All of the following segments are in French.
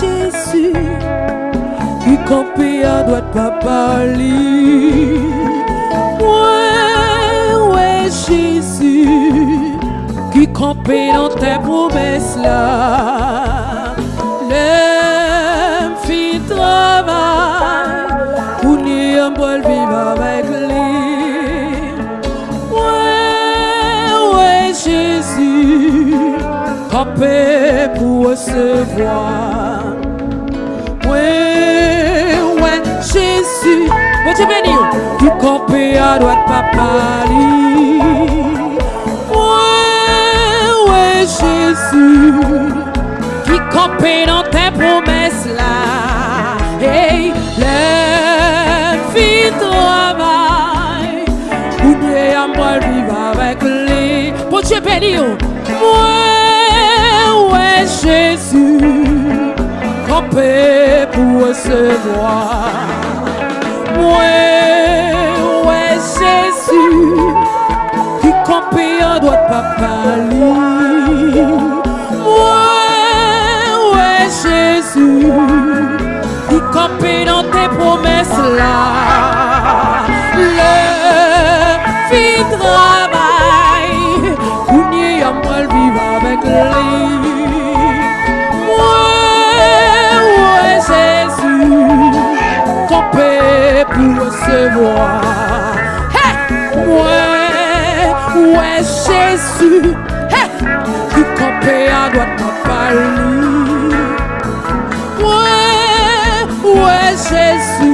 Jésus, qui campait à droite papa li. Ouais, ouais, Jésus, qui campait dans tes promesses là. L'aime fit travail, pour n'y un bon vivre avec lui. Ouais, ouais, Jésus, campé pour recevoir. Mon pays doit pas parler. Ouais, ouais, Jésus, qui campé dans tes promesses là. Hey, les filles travaillent. Où tu es à moi, vivre avec les. Pour Dieu bénir. Oh. Ouais, ouais, Jésus, campé pour recevoir. Ouais. Jésus qui campé à droite papa lui ouais Jésus. Qui campé dans tes promesses là. Le fil travail. Où n'y a pas le vivre avec lui. Ouais ouais Jésus. Campé pour recevoir. su Ki kope a doat papal ni Mwen, mwen jesu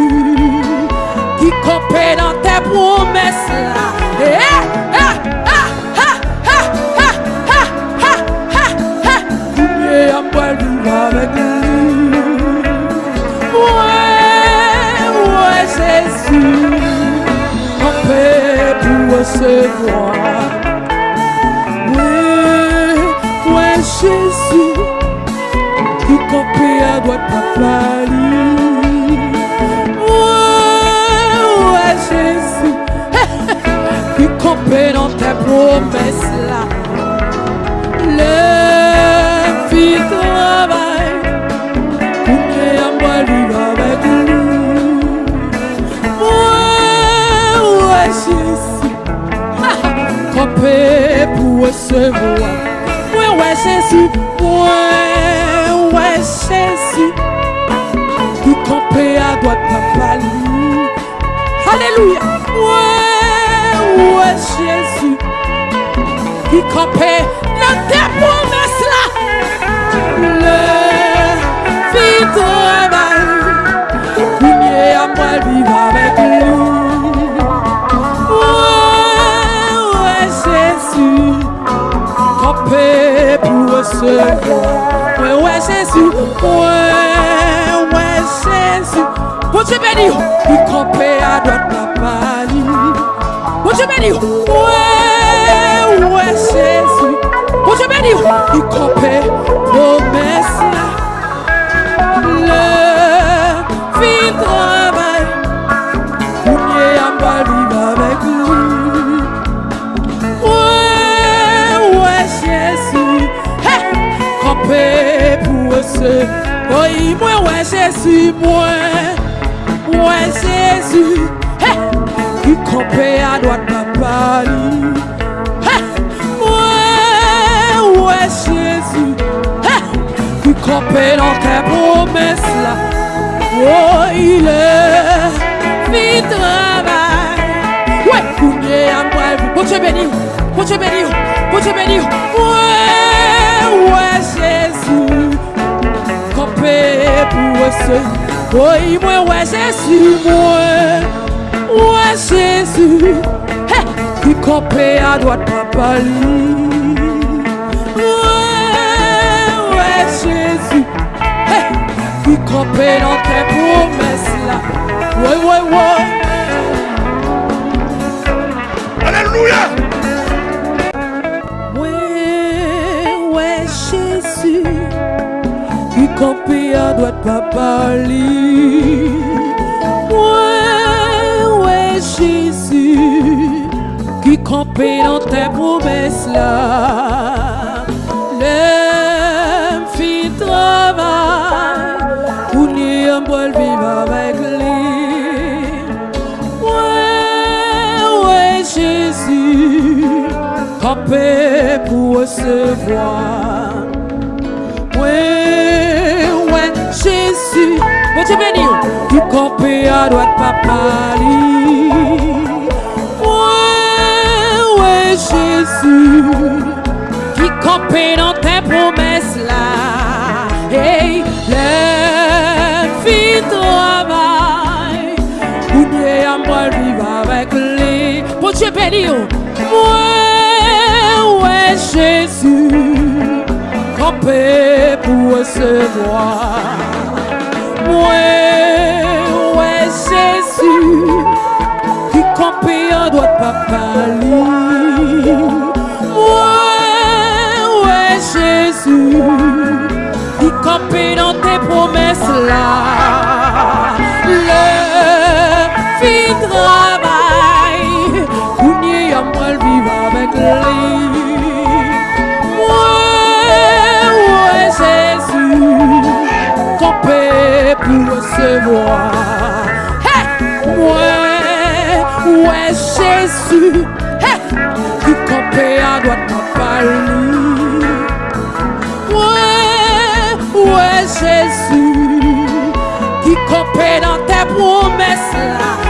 Ki kope nan te promes la Koumye a mwen viv avek li Mwen, mwen jesu Kope pou se vwa campé à droite papa lui. Ouais, ouais, Jésus, qui campé dans tes promesses là. Le fit travail, pour que à moi vivre avec lui. Ouais, ouais, Jésus, campé pour recevoir. Ouais, ouais, Jésus, Alléluia, ouais, ouais, Jésus, qui campé dans tes promesses là. Le fit travail, pour à moi vivre avec lui. Ouais, ouais, Jésus, campé pour recevoir. Ouais, ouais, Jésus, ouais, ouais, Jésus. Bon Dieu béni, il campé à droite la palie. Bon Dieu béni, ouais, ouais, Jésus. Bon Dieu béni, il campé promesse là. Le fil travail, on est vivre avec lui. Ouais, ouais, Jésus. Hey, campé pour ce. Oui, moi, ouais, Jésus, moi? Qui campé à droite ouais, ouais, Jésus, qui campé dans tes promesses là. Oh, il est fit travail. Ouais, combien à moi, bon Dieu béni, bon Dieu béni, bon Dieu béni. Ouais, ouais, Jésus, campé pour ce. Oui, mwen wè Jésus mwen, wè Jésus He, ki kopè a doat papa li Wè, wè Jésus He, ki kopè nan te promes la Woy, woy, woy Alléluia campé à droite, papa libre. Ouais, ouais, Jésus, qui campé dans tes promesses là. L'homme fit travail, pour n'y en boire vivre avec lui. Ouais, ouais, Jésus, campé pour recevoir. Ouais, Dieu béni, campé à droite papa Ouais, Jésus, qui campé dans tes promesses là. Hey, le fit travail, pour Dieu à moi vivre avec lui. Bon Dieu béni, ouais, ouais, Jésus campé pour recevoir mwen wè Jésus Ki kampe an doat papali Mwen wè Jésus qui kampe dans tes promesses là. Le fi travay Kounye yon mwen viv avec lui. pour recevoir. Hey! Ouais, ouais, Jésus. Hey! Tu campais à droite, ma famille. Ouais, ouais, Jésus. Tu campais dans tes promesses là.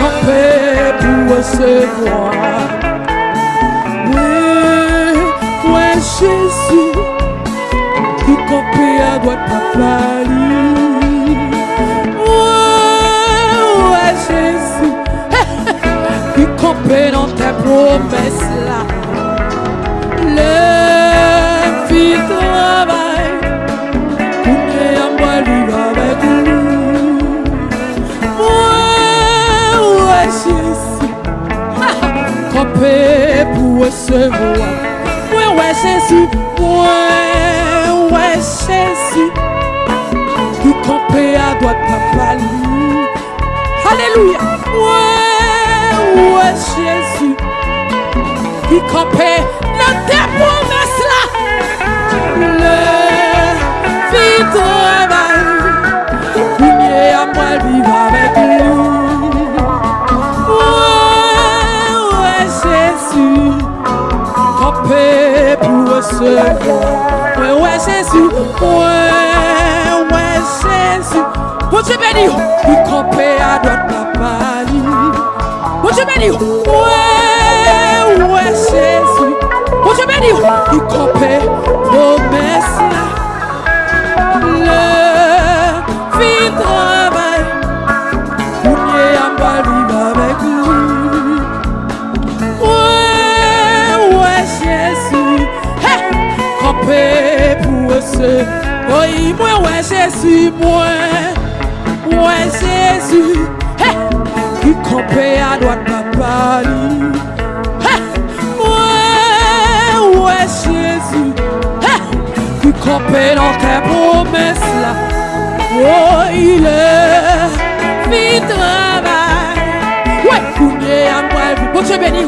en paix pour recevoir. Oui, ouais, Jésus, qui campait à droite la famille. Ouais, ouais, Jésus, qui campait dans ta promesse. Jésus, ouais, ouais, Jésus, qui campé à droite papa lui. Alléluia, ouais, ouais, Jésus. Qui campait pou resevwa Mwen wè Jésus, mwen wè Jésus. Mwen te beni yo, pou kope a doat la pali. Mwen te beni yo, mwen wè Jésus. Mwen te beni yo, pou kope, oh, pou mè sè oh, Oui, moi, ouais, Jésus, moi, ouais, Jésus, hey, qui campait à droite papa. Hey, ouais, ouais, Jésus, hey, qui campait dans tes promesses là. Oh, il est fit travail. Ouais, combien à moi, bon Dieu béni,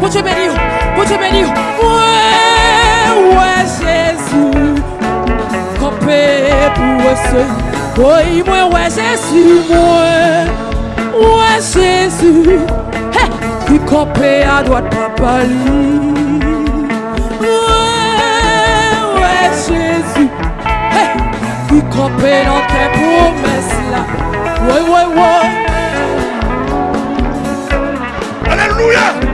bon Dieu béni, bon Dieu béni. Ouais, ouais, Jésus, oui, pou wè se Woy mwen wè jesu mwen Wè jesu He, ki kopè a papa li Wè, wè jesu He, ki kopè nan te promes la Alléluia.